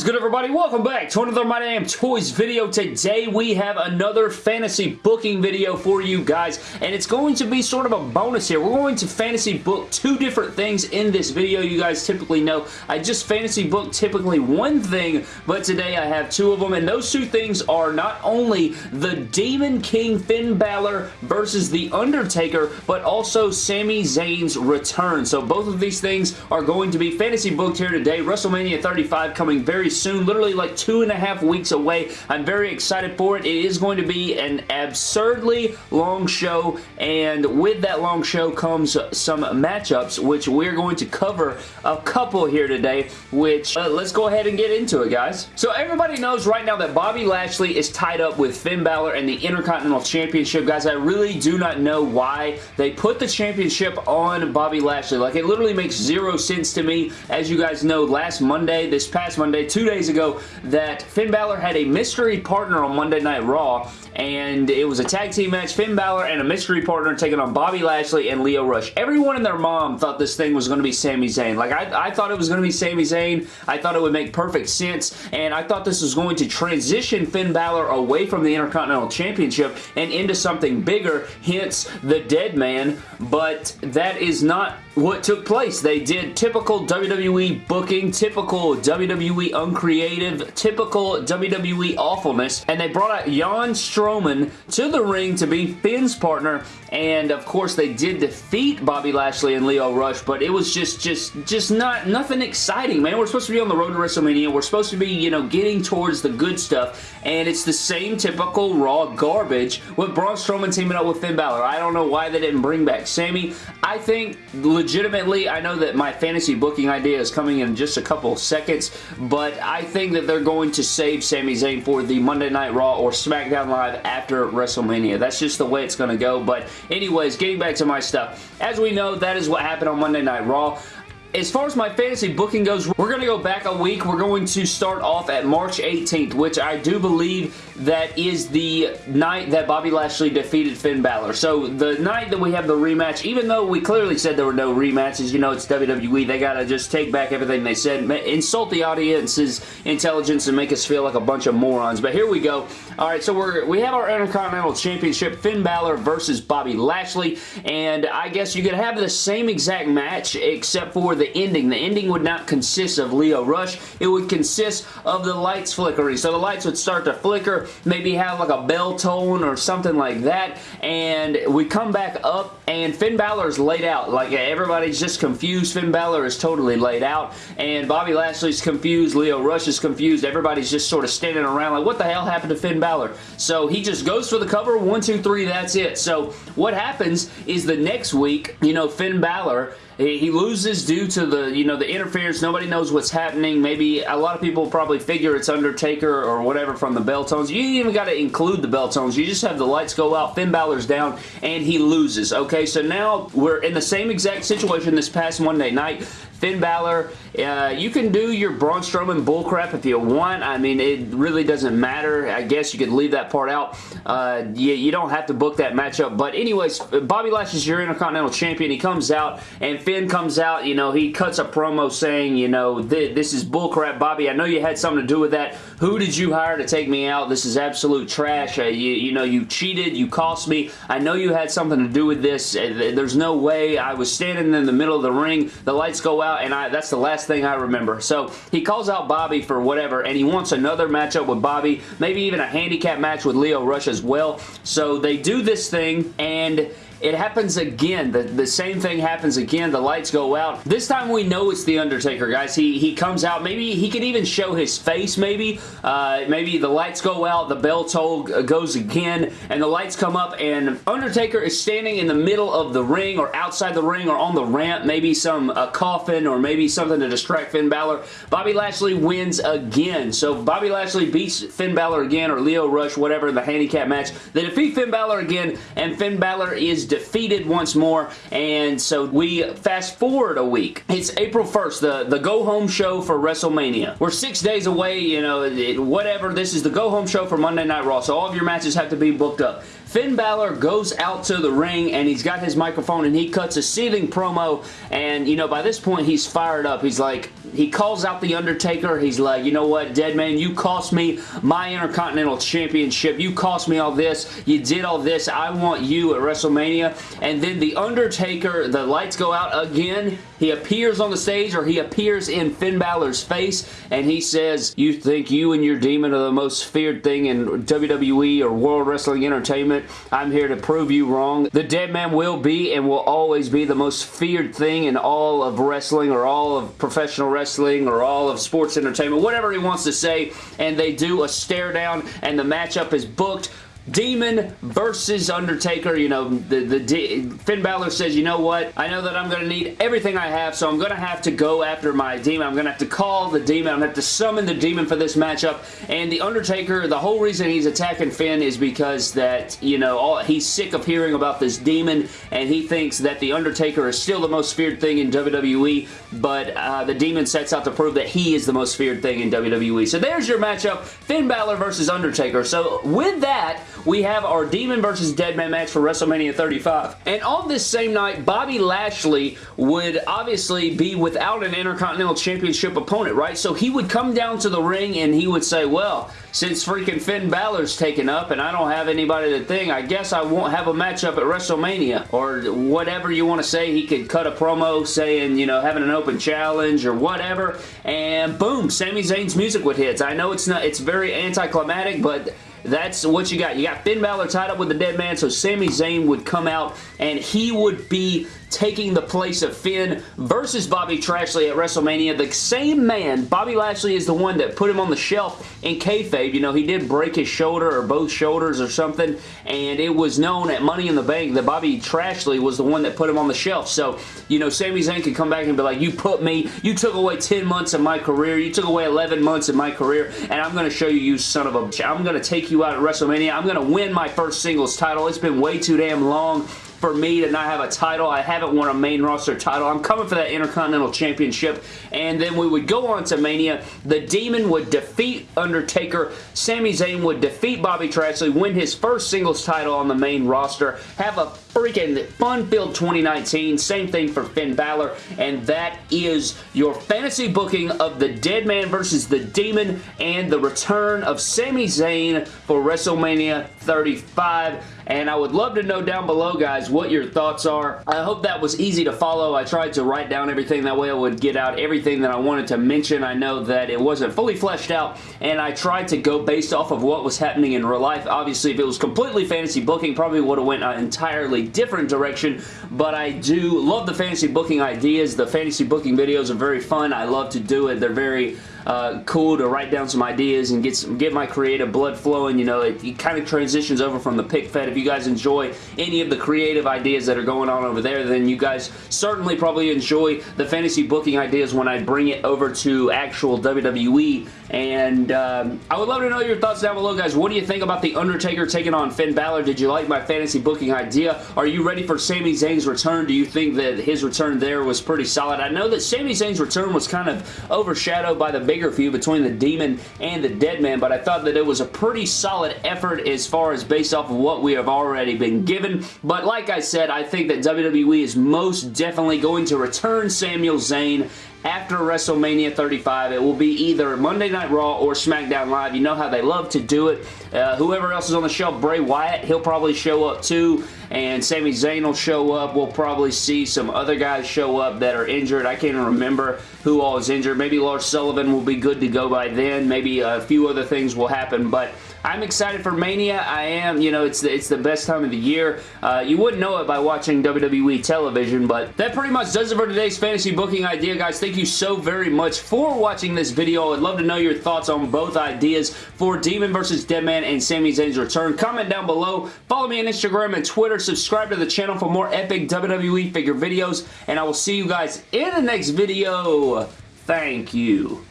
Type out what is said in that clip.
is good everybody? Welcome back to another My Damn Toys video. Today we have another fantasy booking video for you guys and it's going to be sort of a bonus here. We're going to fantasy book two different things in this video. You guys typically know I just fantasy book typically one thing but today I have two of them and those two things are not only the Demon King Finn Balor versus The Undertaker but also Sami Zayn's return. So both of these things are going to be fantasy booked here today. WrestleMania 35 coming very soon, literally like two and a half weeks away. I'm very excited for it. It is going to be an absurdly long show, and with that long show comes some matchups, which we're going to cover a couple here today, which uh, let's go ahead and get into it, guys. So everybody knows right now that Bobby Lashley is tied up with Finn Balor and the Intercontinental Championship. Guys, I really do not know why they put the championship on Bobby Lashley. Like, it literally makes zero sense to me. As you guys know, last Monday, this past Monday, two days ago that Finn Balor had a mystery partner on Monday Night Raw and it was a tag team match. Finn Balor and a mystery partner taking on Bobby Lashley and Lio Rush. Everyone and their mom thought this thing was going to be Sami Zayn. Like, I, I thought it was going to be Sami Zayn. I thought it would make perfect sense, and I thought this was going to transition Finn Balor away from the Intercontinental Championship and into something bigger, hence the Dead Man, but that is not what took place. They did typical WWE booking, typical WWE uncreative, typical WWE awfulness, and they brought out Jan Strowman to the ring to be Finn's partner, and of course they did defeat Bobby Lashley and Lio Rush, but it was just, just, just not, nothing exciting, man. We're supposed to be on the road to WrestleMania. We're supposed to be, you know, getting towards the good stuff, and it's the same typical Raw garbage with Braun Strowman teaming up with Finn Balor. I don't know why they didn't bring back Sami. I think legitimately, I know that my fantasy booking idea is coming in just a couple seconds, but I think that they're going to save Sami Zayn for the Monday Night Raw or SmackDown Live after WrestleMania. That's just the way it's going to go, but anyways, getting back to my stuff. As we know, that is what happened on Monday Night Raw. As far as my fantasy booking goes, we're going to go back a week. We're going to start off at March 18th, which I do believe that is the night that Bobby Lashley defeated Finn Balor. So the night that we have the rematch, even though we clearly said there were no rematches, you know, it's WWE, they got to just take back everything they said, insult the audience's intelligence and make us feel like a bunch of morons. But here we go. All right, so we're, we have our Intercontinental Championship, Finn Balor versus Bobby Lashley, and I guess you could have the same exact match except for the ending. The ending would not consist of Lio Rush. It would consist of the lights flickering. So the lights would start to flicker, maybe have like a bell tone or something like that, and we come back up and Finn Balor's laid out. Like everybody's just confused. Finn Balor is totally laid out, and Bobby Lashley's confused. Lio Rush is confused. Everybody's just sort of standing around like, what the hell happened to Finn Balor? So he just goes for the cover. One, two, three, that's it. So what happens is the next week, you know, Finn Balor he loses due to the, you know, the interference. Nobody knows what's happening. Maybe a lot of people probably figure it's Undertaker or whatever from the bell tones. You even got to include the bell tones. You just have the lights go out, Finn Balor's down, and he loses. Okay, so now we're in the same exact situation this past Monday night. Finn Balor, uh, you can do your Braun Strowman bullcrap if you want. I mean, it really doesn't matter. I guess you could leave that part out. Uh, you, you don't have to book that matchup. But anyways, Bobby Lashley's your Intercontinental Champion. He comes out, and Finn comes out. You know, he cuts a promo saying, you know, th this is bullcrap, Bobby. I know you had something to do with that. Who did you hire to take me out? This is absolute trash. Uh, you, you know, you cheated. You cost me. I know you had something to do with this. Uh, there's no way. I was standing in the middle of the ring. The lights go out out, and I, that's the last thing I remember. So he calls out Bobby for whatever, and he wants another matchup with Bobby, maybe even a handicap match with Lio Rush as well. So they do this thing, and it happens again. The, the same thing happens again. The lights go out. This time we know it's The Undertaker, guys. He, he comes out. Maybe he can even show his face, maybe. Uh, maybe the lights go out, the bell toll goes again, and the lights come up, and Undertaker is standing in the middle of the ring or outside the ring or on the ramp. Maybe some a coffin or maybe something to distract Finn Balor. Bobby Lashley wins again. So Bobby Lashley beats Finn Balor again or Lio Rush, whatever, in the handicap match. They defeat Finn Balor again, and Finn Balor is defeated once more, and so we fast forward a week. It's April 1st, the, the go-home show for WrestleMania. We're six days away, you know, it, whatever. This is the go-home show for Monday Night Raw, so all of your matches have to be booked up. Finn Balor goes out to the ring and he's got his microphone and he cuts a seething promo and, you know, by this point he's fired up. He's like, he calls out The Undertaker. He's like, you know what, dead man, you cost me my Intercontinental Championship. You cost me all this. You did all this. I want you at WrestleMania. And then The Undertaker, the lights go out again. He appears on the stage or he appears in Finn Balor's face and he says, you think you and your demon are the most feared thing in WWE or World Wrestling Entertainment? I'm here to prove you wrong. The dead man will be and will always be the most feared thing in all of wrestling or all of professional wrestling or all of sports entertainment, whatever he wants to say, and they do a stare down and the matchup is booked Demon versus Undertaker. You know, the, the Finn Balor says, you know what? I know that I'm going to need everything I have, so I'm going to have to go after my Demon. I'm going to have to call the Demon. I'm going to have to summon the Demon for this matchup. And the Undertaker, the whole reason he's attacking Finn is because that, you know, all, he's sick of hearing about this Demon, and he thinks that the Undertaker is still the most feared thing in WWE, but uh, the Demon sets out to prove that he is the most feared thing in WWE. So there's your matchup, Finn Balor versus Undertaker. So with that, we have our Demon versus Deadman match for WrestleMania 35. And on this same night, Bobby Lashley would obviously be without an Intercontinental Championship opponent, right? So he would come down to the ring and he would say, well, since freaking Finn Balor's taken up and I don't have anybody to thing, I guess I won't have a matchup at WrestleMania. Or whatever you want to say. He could cut a promo saying, you know, having an open challenge or whatever. And boom, Sami Zayn's music would hit. I know it's not, it's very anticlimactic, but that's what you got. You got Finn Balor tied up with the dead man, so Sami Zayn would come out and he would be taking the place of Finn versus Bobby Trashley at WrestleMania. The same man, Bobby Lashley is the one that put him on the shelf in kayfabe. You know, he did break his shoulder or both shoulders or something, and it was known at Money in the Bank that Bobby Trashley was the one that put him on the shelf. So, you know, Sami Zayn could come back and be like, you put me, you took away 10 months of my career, you took away 11 months of my career, and I'm going to show you, you son of a bitch. I'm going to take you out at WrestleMania. I'm going to win my first singles title. It's been way too damn long for me to not have a title. I haven't won a main roster title. I'm coming for that Intercontinental Championship. And then we would go on to Mania. The Demon would defeat Undertaker. Sami Zayn would defeat Bobby Trashley, win his first singles title on the main roster, have a freaking fun-filled 2019. Same thing for Finn Balor. And that is your fantasy booking of the Dead Man versus the Demon and the return of Sami Zayn for WrestleMania 35 and I would love to know down below, guys, what your thoughts are. I hope that was easy to follow. I tried to write down everything. That way I would get out everything that I wanted to mention. I know that it wasn't fully fleshed out, and I tried to go based off of what was happening in real life. Obviously, if it was completely fantasy booking, probably would have went an entirely different direction, but I do love the fantasy booking ideas. The fantasy booking videos are very fun. I love to do it. They're very uh, cool to write down some ideas and get some, get my creative blood flowing. You know, it, it kind of transitions over from the pick fed. If you guys enjoy any of the creative ideas that are going on over there, then you guys certainly probably enjoy the fantasy booking ideas when I bring it over to actual WWE. And um, I would love to know your thoughts down below, guys. What do you think about The Undertaker taking on Finn Balor? Did you like my fantasy booking idea? Are you ready for Sami Zayn's return? Do you think that his return there was pretty solid? I know that Sami Zayn's return was kind of overshadowed by the bigger feud between the Demon and the Dead Man, but I thought that it was a pretty solid effort as far as based off of what we have already been given. But like I said, I think that WWE is most definitely going to return Samuel Zayn after WrestleMania 35. It will be either Monday Night Raw or SmackDown Live. You know how they love to do it. Uh, whoever else is on the show, Bray Wyatt, he'll probably show up too. And Sami Zayn will show up. We'll probably see some other guys show up that are injured. I can't even remember who all is injured. Maybe Lars Sullivan will be good to go by then. Maybe a few other things will happen. But I'm excited for Mania. I am. You know, it's the, it's the best time of the year. Uh, you wouldn't know it by watching WWE television, but that pretty much does it for today's fantasy booking idea, guys. Thank you so very much for watching this video. I'd love to know your thoughts on both ideas for Demon versus Deadman and Sami Zayn's return. Comment down below. Follow me on Instagram and Twitter. Subscribe to the channel for more epic WWE figure videos, and I will see you guys in the next video. Thank you.